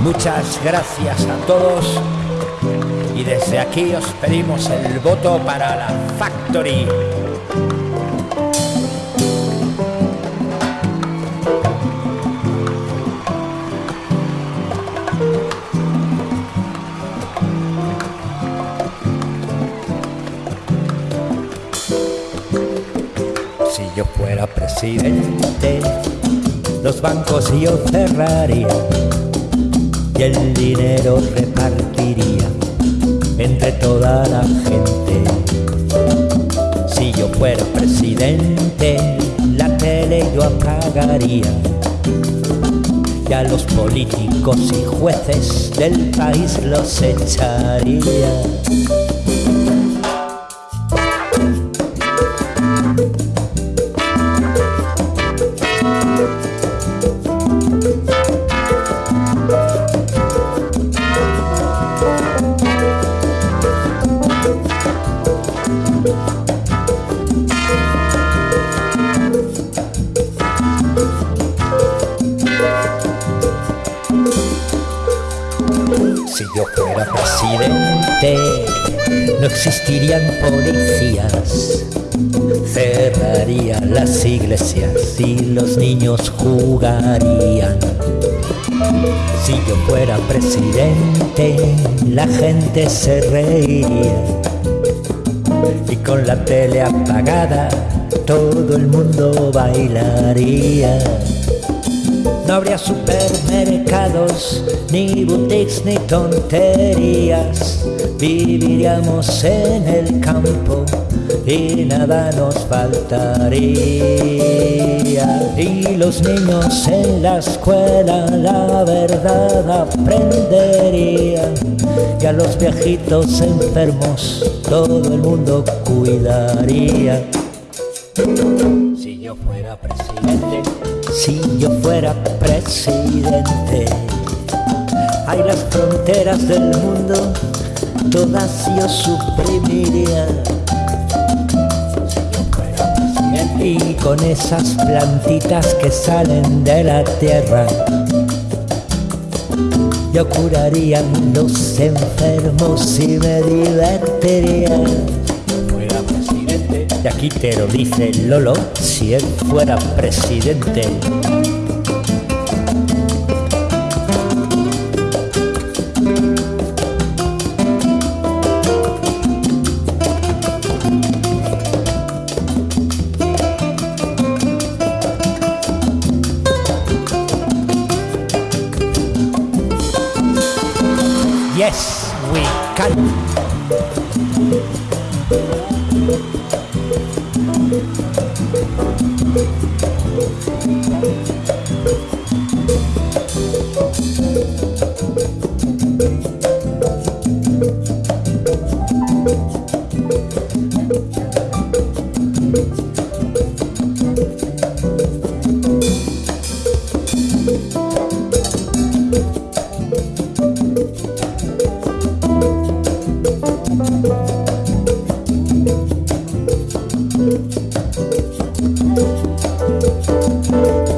Muchas gracias a todos y desde aquí os pedimos el voto para la Factory. Si yo fuera presidente, los bancos yo cerraría y el dinero repartiría entre toda la gente. Si yo fuera presidente, la tele yo apagaría y a los políticos y jueces del país los echaría. Yo fuera presidente, no existirían policías. Cerraría las iglesias y los niños jugarían. Si yo fuera presidente, la gente se reiría. Y con la tele apagada, todo el mundo bailaría. No habría supermercados, ni boutiques, ni tonterías. Viviríamos en el campo y nada nos faltaría. Y los niños en la escuela la verdad aprenderían. Y a los viejitos enfermos todo el mundo cuidaría. Yo fuera presidente, si yo fuera presidente, hay las fronteras del mundo, todas yo suprimiría. Y con esas plantitas que salen de la tierra, yo curaría a los enfermos y me divertiría Y aquí te lo dice Lolo, si él fuera presidente. Yes, we can. Thank you.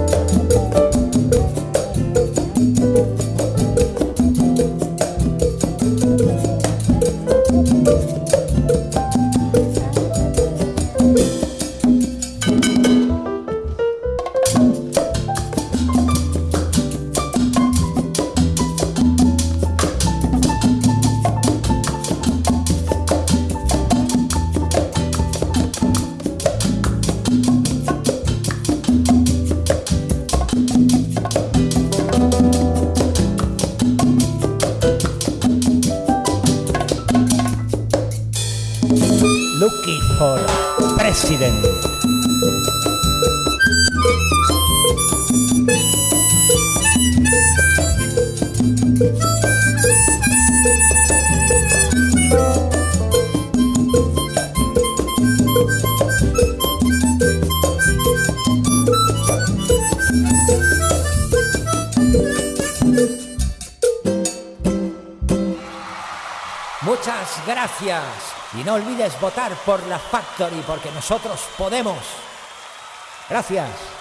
Looking for president. Muchas gracias. Y no olvides votar por la Factory porque nosotros podemos. Gracias.